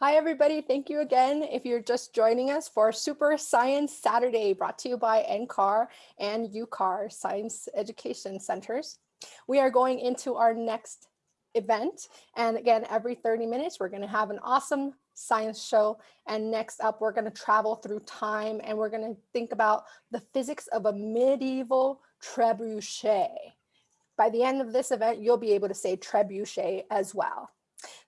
Hi, everybody. Thank you again. If you're just joining us for Super Science Saturday, brought to you by NCAR and UCAR Science Education Centers. We are going into our next event. And again, every 30 minutes, we're going to have an awesome science show. And next up, we're going to travel through time and we're going to think about the physics of a medieval trebuchet. By the end of this event, you'll be able to say trebuchet as well.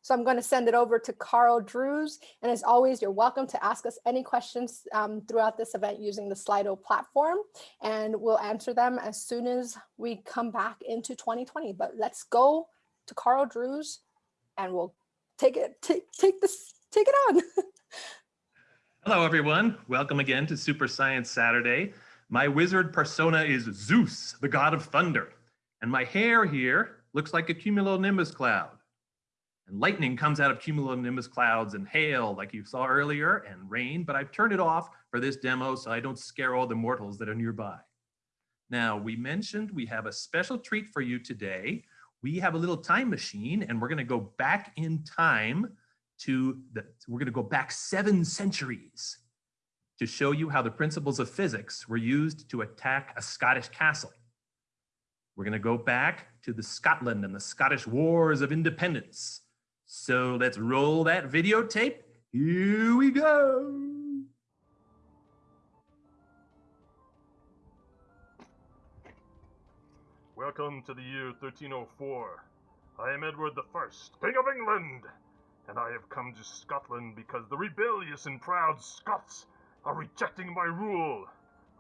So I'm going to send it over to Carl Drews. And as always, you're welcome to ask us any questions um, throughout this event using the Slido platform. And we'll answer them as soon as we come back into 2020. But let's go to Carl Drews and we'll take it, take, take this, take it on. Hello, everyone. Welcome again to Super Science Saturday. My wizard persona is Zeus, the god of thunder. And my hair here looks like a cumulonimbus cloud. And lightning comes out of cumulonimbus clouds and hail like you saw earlier and rain, but I've turned it off for this demo so I don't scare all the mortals that are nearby. Now, we mentioned we have a special treat for you today. We have a little time machine and we're gonna go back in time to the, we're gonna go back seven centuries to show you how the principles of physics were used to attack a Scottish castle. We're gonna go back to the Scotland and the Scottish Wars of Independence so let's roll that videotape. Here we go. Welcome to the year 1304. I am Edward First, King of England, and I have come to Scotland because the rebellious and proud Scots are rejecting my rule.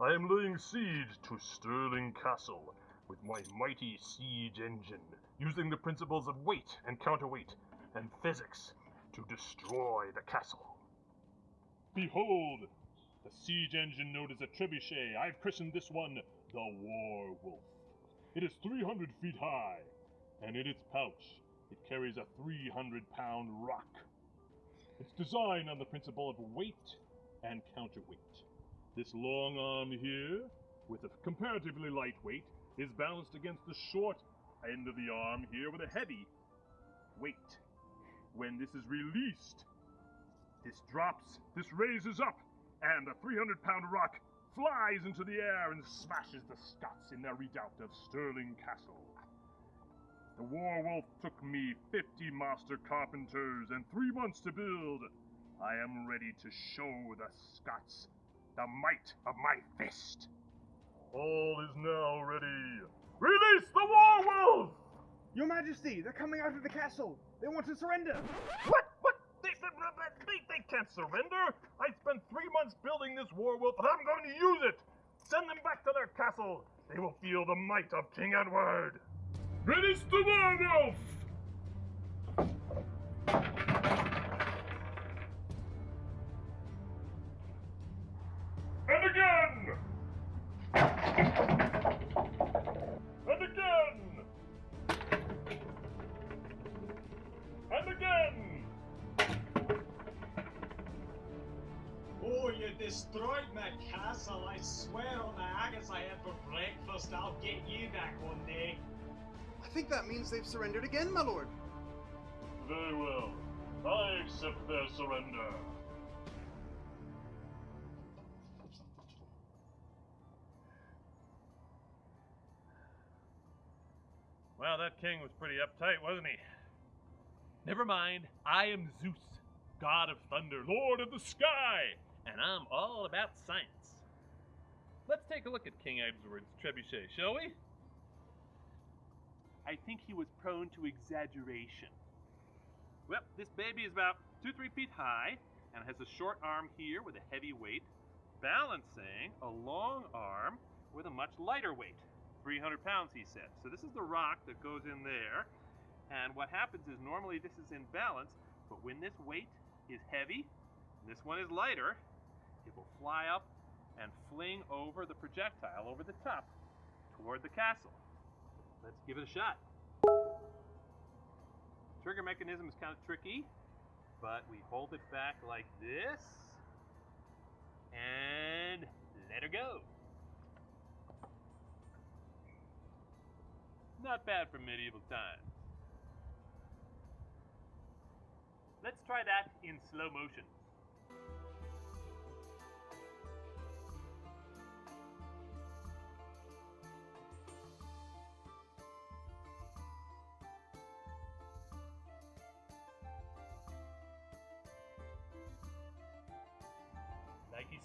I am laying siege to Stirling Castle with my mighty siege engine, using the principles of weight and counterweight and physics to destroy the castle. Behold, the siege engine known as a trebuchet. I've christened this one the War Wolf. It is 300 feet high, and in its pouch, it carries a 300 pound rock. It's designed on the principle of weight and counterweight. This long arm here, with a comparatively light weight, is balanced against the short end of the arm here with a heavy weight when this is released. This drops, this raises up, and the 300 pound rock flies into the air and smashes the Scots in their redoubt of Stirling Castle. The War Wolf took me 50 master carpenters and three months to build. I am ready to show the Scots the might of my fist. All is now ready. Release the War Wolf! Your Majesty, they're coming out of the castle. They want to surrender. What? What? They, they, they, can't surrender. I spent three months building this war wolf, and I'm going to use it. Send them back to their castle. They will feel the might of King Edward. Release the werewolf! Surrendered again, my lord. Very well. I accept their surrender. Well, that king was pretty uptight, wasn't he? Never mind, I am Zeus, god of thunder, lord of the sky, and I'm all about science. Let's take a look at King Edward's trebuchet, shall we? I think he was prone to exaggeration. Well, this baby is about two, three feet high and has a short arm here with a heavy weight, balancing a long arm with a much lighter weight. 300 pounds, he said. So this is the rock that goes in there. And what happens is normally this is in balance, but when this weight is heavy, this one is lighter, it will fly up and fling over the projectile over the top toward the castle. Let's give it a shot. Trigger mechanism is kind of tricky, but we hold it back like this and let her go. Not bad for medieval times. Let's try that in slow motion.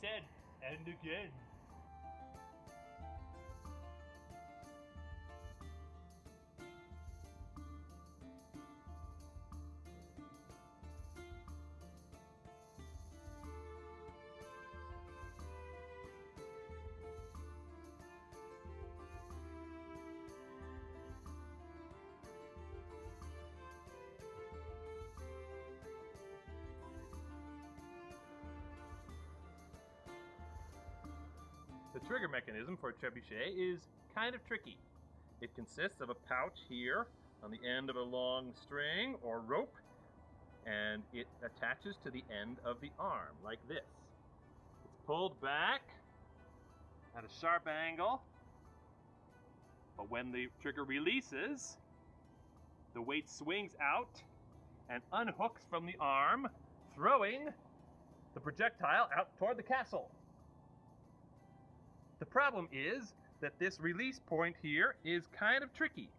Said, and again. The trigger mechanism for a trebuchet is kind of tricky. It consists of a pouch here on the end of a long string or rope, and it attaches to the end of the arm like this. It's pulled back at a sharp angle, but when the trigger releases, the weight swings out and unhooks from the arm, throwing the projectile out toward the castle. The problem is that this release point here is kind of tricky.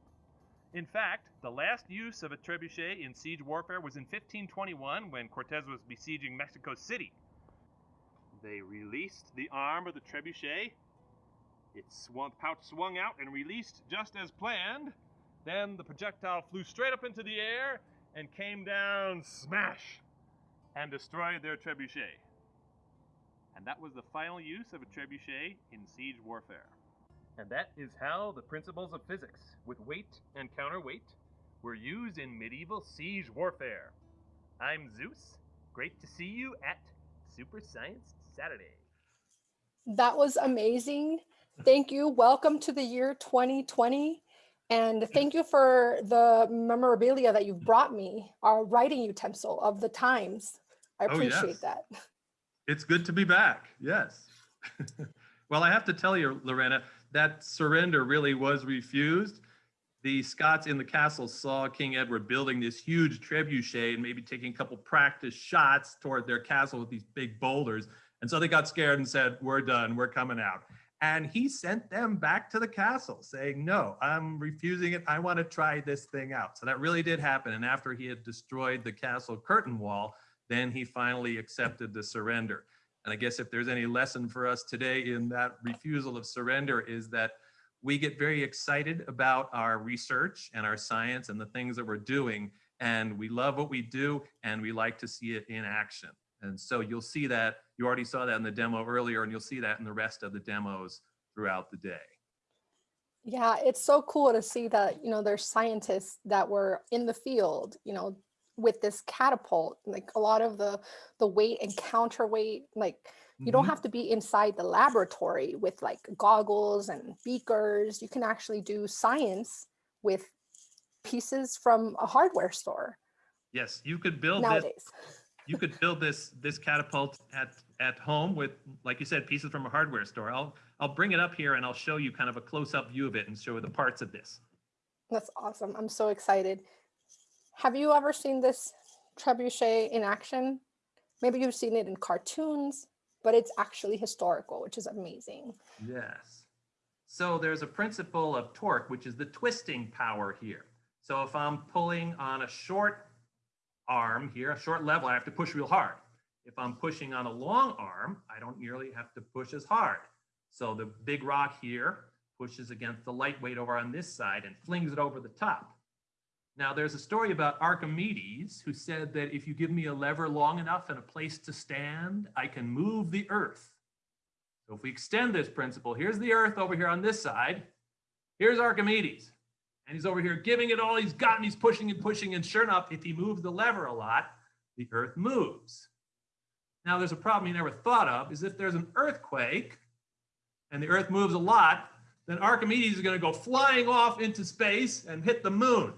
In fact, the last use of a trebuchet in siege warfare was in 1521 when Cortez was besieging Mexico City. They released the arm of the trebuchet. Its swung, pouch swung out and released just as planned. Then the projectile flew straight up into the air and came down smash and destroyed their trebuchet. And that was the final use of a trebuchet in siege warfare. And that is how the principles of physics, with weight and counterweight, were used in medieval siege warfare. I'm Zeus. Great to see you at Super Science Saturday. That was amazing. Thank you. Welcome to the year 2020. And thank you for the memorabilia that you've brought me, our writing utensil of the times. I Oh, appreciate yes. that. It's good to be back. Yes. well, I have to tell you, Lorena, that surrender really was refused. The Scots in the castle saw King Edward building this huge trebuchet and maybe taking a couple practice shots toward their castle with these big boulders. And so they got scared and said, We're done, we're coming out. And he sent them back to the castle saying, No, I'm refusing it. I want to try this thing out. So that really did happen. And after he had destroyed the castle curtain wall, then he finally accepted the surrender. And I guess if there's any lesson for us today in that refusal of surrender is that we get very excited about our research and our science and the things that we're doing. And we love what we do and we like to see it in action. And so you'll see that, you already saw that in the demo earlier and you'll see that in the rest of the demos throughout the day. Yeah, it's so cool to see that, you know, there's scientists that were in the field, you know, with this catapult, like a lot of the the weight and counterweight, like you don't Mhm. have to be inside the laboratory with like goggles and beakers. You can actually do science with pieces from a hardware store Yes, you could build this you could build this this catapult at at home with like you said pieces from a hardware store i'll i'll bring it up here and i'll show you kind of a close-up view of it and show the parts of this That's awesome. I'm so excited. Have you ever seen this trebuchet in action? Maybe you've seen it in cartoons, but it's actually historical, which is amazing. yes. So there's a principle of torque which is the twisting power here. So if i'm pulling on a short arm here a short level i have to push real hard. If i'm pushing on a long arm i don't nearly have to push as hard. So the big rock here pushes against the light weight over on this side and flings it over the top Now, there's a story about Archimedes who said that if you give me a lever long enough and a place to stand, I can move the earth. So if we extend this principle, here's the earth over here on this side. Here's Archimedes. And he's over here giving it all he's got and he's pushing and pushing. And sure enough, if he moves the lever a lot, the earth moves. Now, there's a problem you never thought of is if there's an earthquake and the earth moves a lot, then Archimedes is going to go flying off into space and hit the moon,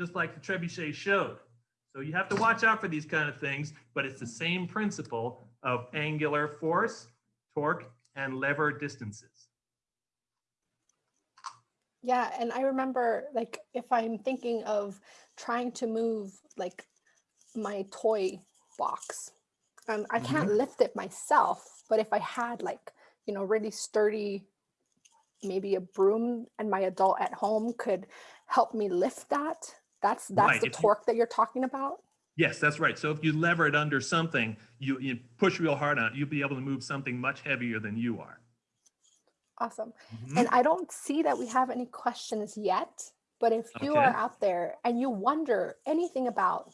just like the trebuchet showed. So you have to watch out for these kind of things, but it's the same principle of angular force, torque, and lever distances. Yeah, and I remember like if I'm thinking of trying to move like my toy box. Um, I can't lift it myself, but if I had like, you know, really sturdy, maybe a broom and my adult at home could help me lift that, that's, that's Right, the if you- torque that you're talking about. Yes, that's right. So if you lever it under something, you, you push real hard on it, you'll be able to move something much heavier than you are. Awesome. Mhm. And I don't see that we have any questions yet, but if you are out there and you wonder anything about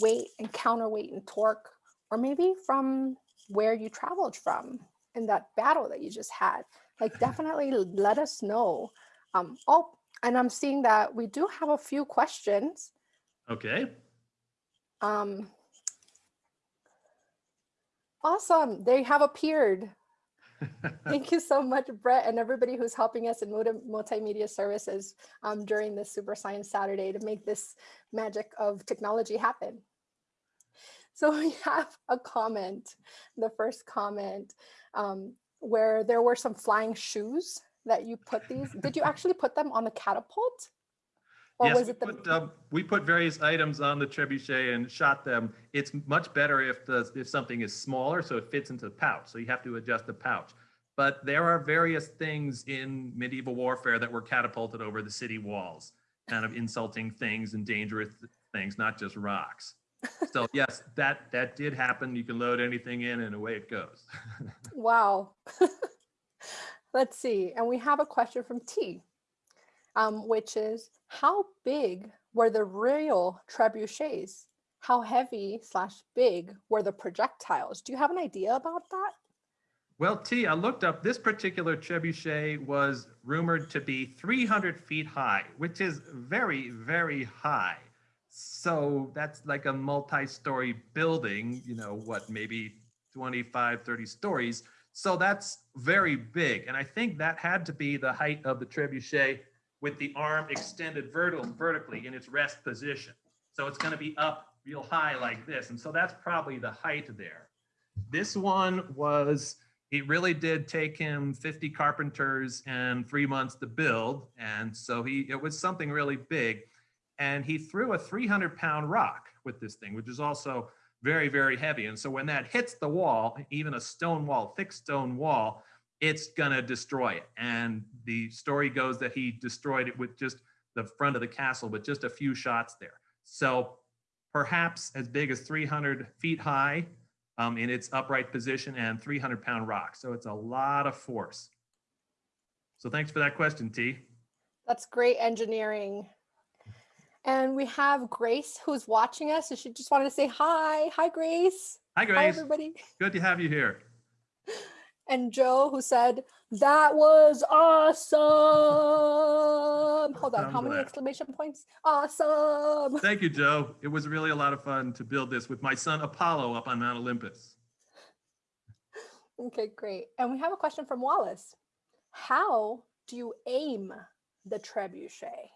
weight and counterweight and torque, or maybe from where you traveled from in that battle that you just had, like definitely let us know. Um, oh, and I'm seeing that we do have a few questions. Okay. Um, awesome, they have appeared. Thank you so much, Brett, and everybody who's helping us in multimedia services um, during this Super Science Saturday to make this magic of technology happen. So we have a comment, the first comment, um, where there were some flying shoes that you put these. Did you actually put them on the catapult? Or yes, was it the put, um, we put various items on the trebuchet and shot them. It's much better if the if something is smaller, so it fits into the pouch. So you have to adjust the pouch. But there are various things in medieval warfare that were catapulted over the city walls, kind of insulting things and dangerous things, not just rocks. So yes, that that did happen. You can load anything in, and away it goes. Wow. Let's see. And we have a question from T, um, which is how big were the real trebuchets? How heavy slash big were the projectiles? Do you have an idea about that? Well, T, I looked up this particular trebuchet was rumored to be 300 feet high, which is very, very high. So that's like a multi-story building, you know, what, maybe 25, 30 stories. So that's very big. And I think that had to be the height of the trebuchet with the arm extended vertical, vertically in its rest position. So it's going to be up real high like this. And so that's probably the height there. This one was it really did take him 50 carpenters and three months to build. And so he, it was something really big. And he threw a 300 pound rock with this thing, which is also very, very heavy. And so when that hits the wall, even a stone wall, thick stone wall, it's gonna destroy it. And the story goes that he destroyed it with just the front of the castle with just a few shots there. So perhaps as big as 300 feet high, um, in its upright position and 300 pound rock. So it's a lot of force. So thanks for that question, T. That's great engineering. And we have Grace who's watching us. And she just wanted to say hi. Hi, Grace. Hi, Grace. Hi, everybody. Good to have you here. And Joe who said, that was awesome. Hold on, I'm how many exclamation points? Awesome. Thank you, Joe. It was really a lot of fun to build this with my son Apollo up on Mount Olympus. Okay, great. And we have a question from Wallace. How do you aim the trebuchet?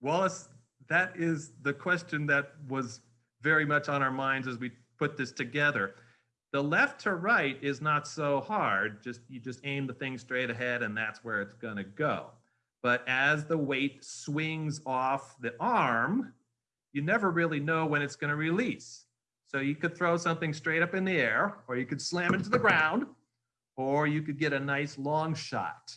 Wallace, that is the question that was very much on our minds as we put this together. The left to right is not so hard. Just you just aim the thing straight ahead and that's where it's going to go. But as the weight swings off the arm, you never really know when it's going to release. So you could throw something straight up in the air or you could slam it to the ground or you could get a nice long shot.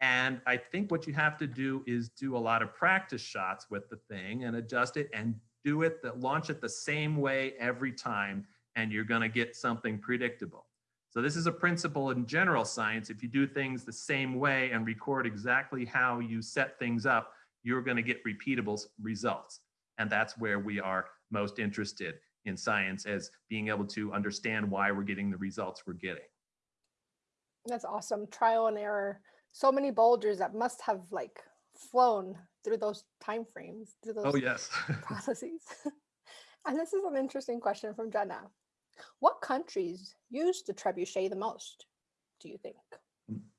And I think what you have to do is do a lot of practice shots with the thing and adjust it and do it that launch it the same way every time and you're going to get something predictable. So this is a principle in general science. If you do things the same way and record exactly how you set things up, you're going to get repeatable results. And that's where we are most interested in science as being able to understand why we're getting the results we're getting. That's awesome. Trial and error. So many boulders that must have like flown through those time frames, through those Oh, yes. processes. and this is an interesting question from Jenna. What countries use the trebuchet the most, do you think?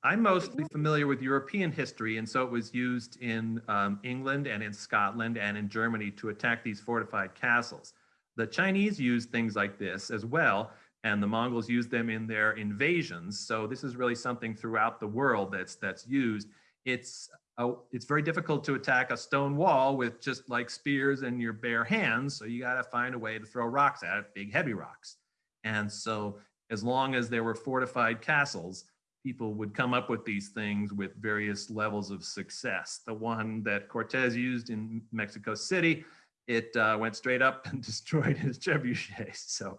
I'm mostly familiar with European history, and so it was used in um, England and in Scotland and in Germany to attack these fortified castles. The Chinese used things like this as well, and the Mongols used them in their invasions. So this is really something throughout the world that's that's used. It's oh, it's very difficult to attack a stone wall with just like spears and your bare hands. So you got to find a way to throw rocks at it, big heavy rocks. And so as long as there were fortified castles, people would come up with these things with various levels of success. The one that Cortez used in Mexico City, it uh, went straight up and destroyed his trebuchets. So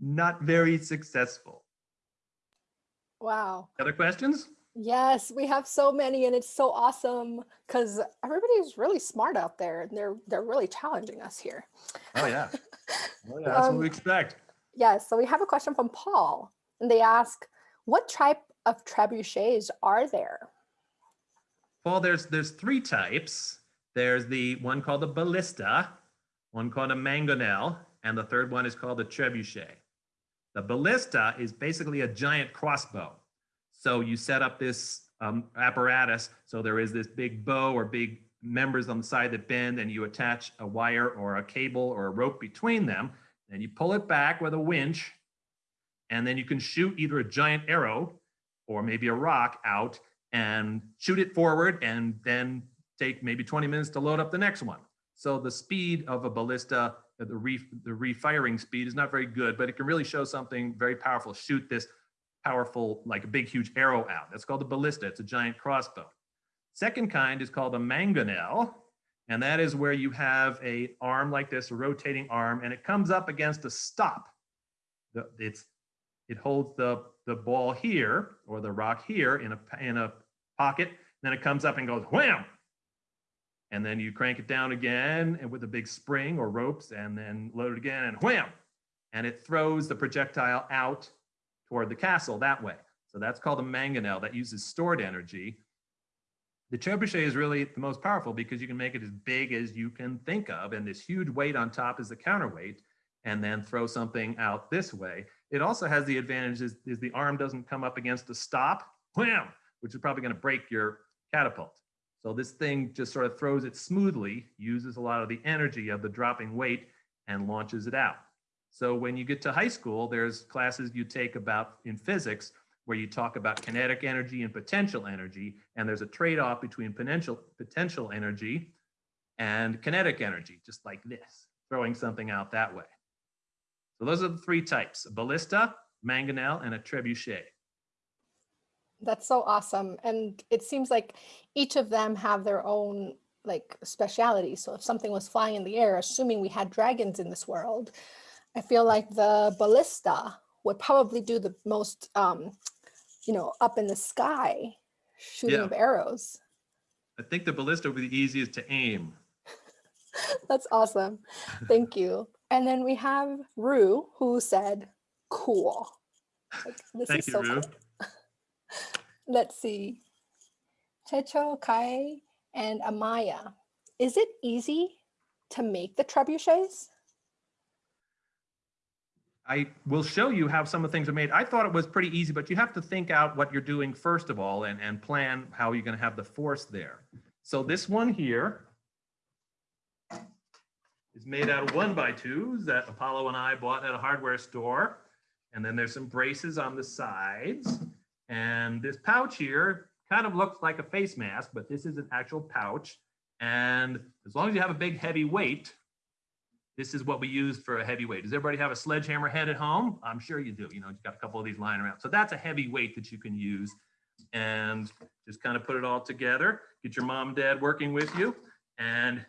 not very successful. Wow. Other questions? Yes, we have so many and it's so awesome because everybody's really smart out there and they're they're really challenging us here. Oh yeah. Oh, yeah that's Um, what we expect. Yes, so we have a question from Paul and they ask, what type of trebuchets are there? Well, there's there's three types. There's the one called the ballista, one called a mangonel, and the third one is called the trebuchet. The ballista is basically a giant crossbow. So you set up this um, apparatus. So there is this big bow or big members on the side that bend, and you attach a wire or a cable or a rope between them. Then you pull it back with a winch, and then you can shoot either a giant arrow or maybe a rock out and shoot it forward and then take maybe 20 minutes to load up the next one. So the speed of a ballista, the, re, the refiring speed is not very good, but it can really show something very powerful. Shoot this powerful, like a big, huge arrow out. That's called a ballista. It's a giant crossbow. Second kind is called a mangonel. And that is where you have a arm like this, a rotating arm, and it comes up against a stop. The, it's, it holds the, the ball here or the rock here in a, in a pocket. Then it comes up and goes wham. And then you crank it down again and with a big spring or ropes and then load it again and wham. And it throws the projectile out toward the castle that way. So that's called a mangonel that uses stored energy. The trebuchet is really the most powerful because you can make it as big as you can think of. And this huge weight on top is the counterweight and then throw something out this way. It also has the advantage is, is the arm doesn't come up against a stop, wham, which is probably gonna break your catapult. So this thing just sort of throws it smoothly, uses a lot of the energy of the dropping weight and launches it out. So when you get to high school, there's classes you take about in physics where you talk about kinetic energy and potential energy, and there's a trade-off between potential potential energy and kinetic energy, just like this, throwing something out that way. So those are the three types, a ballista, mangonel, and a trebuchet. That's so awesome. And it seems like each of them have their own like speciality. So if something was flying in the air, assuming we had dragons in this world, I feel like the ballista would probably do the most, um, you know, up in the sky shooting Yeah. of arrows. I think the ballista would be the easiest to aim. That's awesome. Thank you. And then we have Rue who said, cool. Like, this Thank is you, so Rue. cool. Let's see. Checho, Kai, and Amaya. Is it easy to make the trebuchets? I will show you how some of the things are made. I thought it was pretty easy, but you have to think out what you're doing first of all and, and plan how you're going to have the force there. So this one here is made out of one by twos that Apollo and I bought at a hardware store. And then there's some braces on the sides. And this pouch here kind of looks like a face mask, but this is an actual pouch. And as long as you have a big heavy weight, this is what we use for a heavy weight. Does everybody have a sledgehammer head at home? I'm sure you do. You know, you've got a couple of these lying around. So that's a heavy weight that you can use and just kind of put it all together. Get your mom and dad working with you and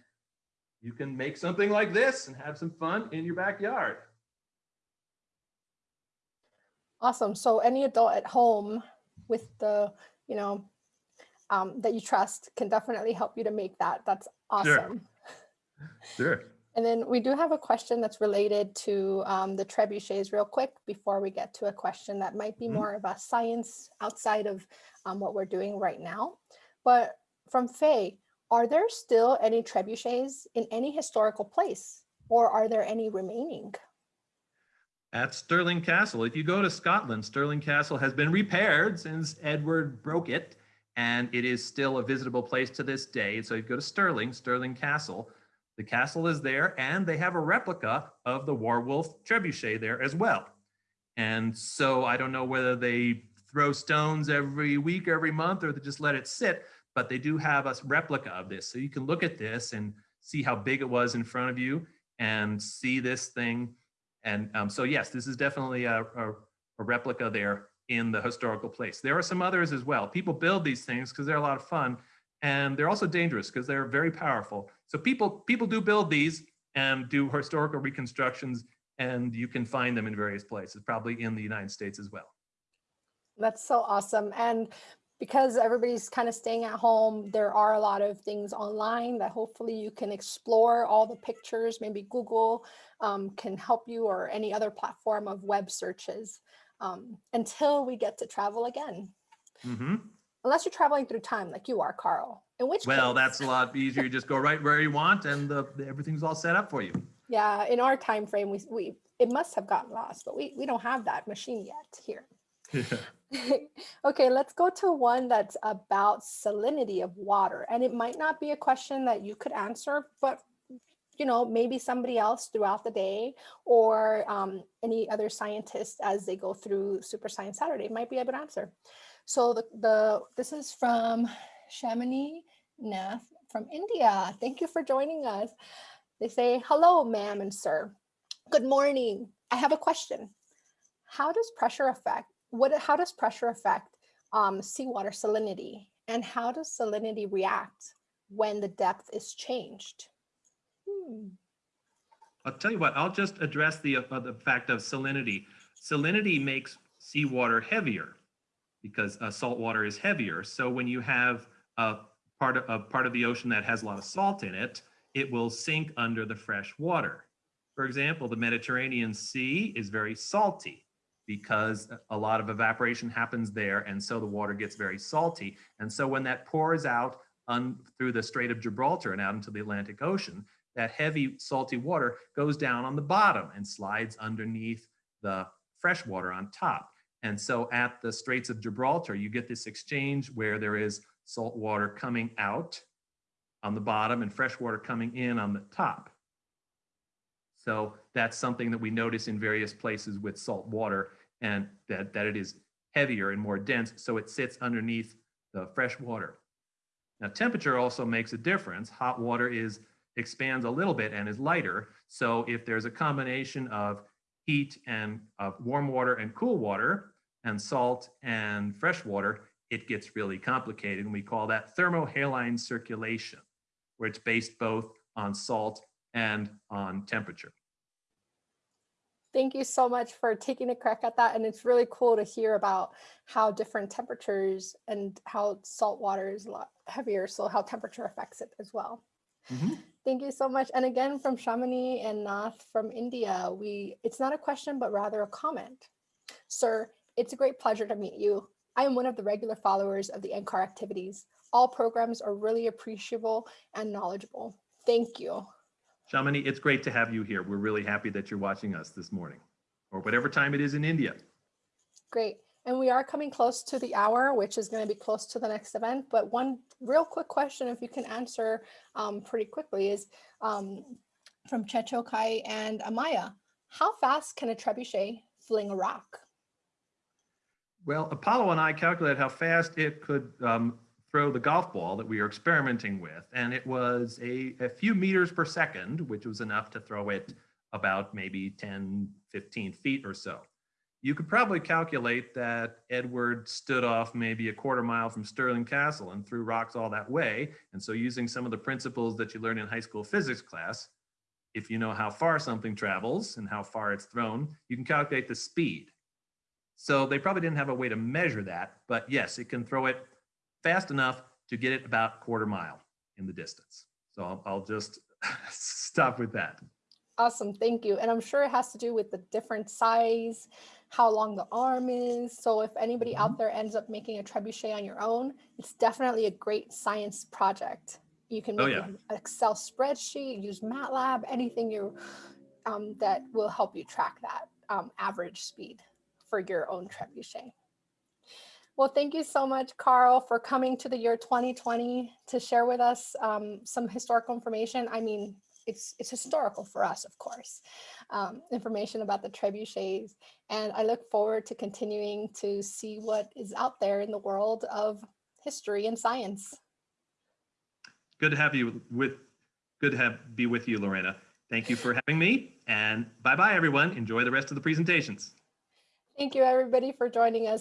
you can make something like this and have some fun in your backyard. Awesome. So any adult at home with the, you know, um, that you trust can definitely help you to make that. That's awesome. Sure. sure. And then we do have a question that's related to um, the trebuchets real quick before we get to a question that might be Mhm. more of a science outside of um, what we're doing right now. But from Faye, are there still any trebuchets in any historical place or are there any remaining? At Stirling Castle, if you go to Scotland, Stirling Castle has been repaired since Edward broke it, and it is still a visitable place to this day. So you go to Stirling, Stirling Castle. The castle is there, and they have a replica of the Warwolf trebuchet there as well. And so I don't know whether they throw stones every week, every month, or they just let it sit. but they do have a replica of this. So you can look at this and see how big it was in front of you and see this thing. And um, so yes, this is definitely a, a, a replica there in the historical place. There are some others as well. People build these things because they're a lot of fun and they're also dangerous because they're very powerful. So people people do build these and do historical reconstructions and you can find them in various places, probably in the United States as well. That's so awesome. And because everybody's kind of staying at home, there are a lot of things online that hopefully you can explore all the pictures, maybe Google um, can help you or any other platform of web searches um, until we get to travel again. hmm Unless you're traveling through time like you are, Carl, in which Well, case- that's a lot easier. You just go right where you want and the, everything's all set up for you. Yeah, in our time frame, we, we it must have gotten lost, but we, we don't have that machine yet here. okay, let's go to one that's about salinity of water. And it might not be a question that you could answer, but you know, maybe somebody else throughout the day or um, any other scientist as they go through Super Science Saturday might be able to answer. So the, the this is from Shamini Nath from India. Thank you for joining us. They say, hello, ma'am and sir. Good morning. I have a question. How does pressure affect, what, how does pressure affect um, seawater salinity? And how does salinity react when the depth is changed? Hmm. I'll tell you what, I'll just address the, uh, the fact of salinity. Salinity makes seawater heavier because uh, salt water is heavier. So when you have a part of, a part of the ocean that has a lot of salt in it, it will sink under the fresh water. For example, the Mediterranean Sea is very salty because a lot of evaporation happens there. And so the water gets very salty. And so when that pours out through the Strait of Gibraltar and out into the Atlantic Ocean, that heavy salty water goes down on the bottom and slides underneath the fresh water on top. And so at the Straits of Gibraltar, you get this exchange where there is salt water coming out on the bottom and fresh water coming in on the top. So that's something that we notice in various places with salt water and that, that it is heavier and more dense, so it sits underneath the fresh water. Now temperature also makes a difference. Hot water is expands a little bit and is lighter. So if there's a combination of heat and of warm water and cool water and salt and fresh water, it gets really complicated. And we call that thermohaline circulation, where it's based both on salt and on temperature. Thank you so much for taking a crack at that. And it's really cool to hear about how different temperatures and how salt water is a lot heavier. So how temperature affects it as well. Mhm. Thank you so much. And again, from Shamini and Nath from India, we it's not a question, but rather a comment. Sir, it's a great pleasure to meet you. I am one of the regular followers of the NCAR activities. All programs are really appreciable and knowledgeable. Thank you. Shamini, it's great to have you here. We're really happy that you're watching us this morning or whatever time it is in India. Great. And we are coming close to the hour, which is going to be close to the next event. But one real quick question, if you can answer um, pretty quickly, is um, from Chechokai and Amaya. How fast can a trebuchet fling a rock? Well, Apollo and I calculated how fast it could um, throw the golf ball that we are experimenting with. And it was a, a few meters per second, which was enough to throw it about maybe 10, 15 feet or so. You could probably calculate that Edward stood off maybe a quarter mile from Stirling Castle and threw rocks all that way. And so using some of the principles that you learn in high school physics class, if you know how far something travels and how far it's thrown, you can calculate the speed. So they probably didn't have a way to measure that, but yes, it can throw it fast enough to get it about quarter mile in the distance. So I'll, I'll just stop with that. Awesome, thank you. And I'm sure it has to do with the different size, how long the arm is. So if anybody out there ends up making a trebuchet on your own, it's definitely a great science project. You can Oh, make yeah. an Excel spreadsheet, use MATLAB, anything you um, that will help you track that um, average speed for your own trebuchet. Well, thank you so much, Carl, for coming to the year 2020 to share with us um, some historical information. I mean, it's, it's historical for us, of course, um, information about the trebuchets. And I look forward to continuing to see what is out there in the world of history and science. Good to have you with, good to have, be with you, Lorena. Thank you for having me and bye-bye, everyone. Enjoy the rest of the presentations. Thank you, everybody, for joining us